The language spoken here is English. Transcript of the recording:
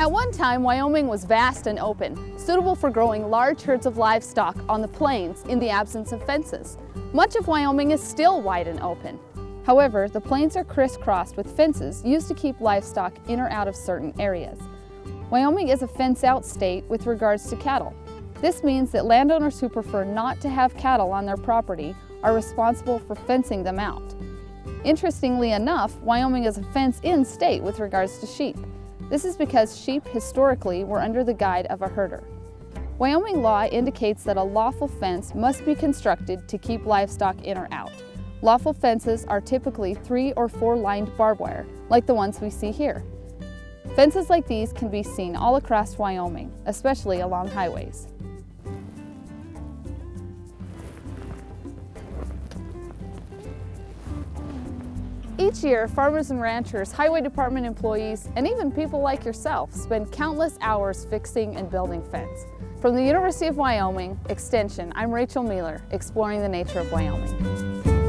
At one time, Wyoming was vast and open, suitable for growing large herds of livestock on the plains in the absence of fences. Much of Wyoming is still wide and open. However, the plains are crisscrossed with fences used to keep livestock in or out of certain areas. Wyoming is a fence-out state with regards to cattle. This means that landowners who prefer not to have cattle on their property are responsible for fencing them out. Interestingly enough, Wyoming is a fence-in state with regards to sheep. This is because sheep historically were under the guide of a herder. Wyoming law indicates that a lawful fence must be constructed to keep livestock in or out. Lawful fences are typically three or four lined barbed wire, like the ones we see here. Fences like these can be seen all across Wyoming, especially along highways. Each year, farmers and ranchers, highway department employees, and even people like yourself spend countless hours fixing and building fence. From the University of Wyoming Extension, I'm Rachel Mueller, exploring the nature of Wyoming.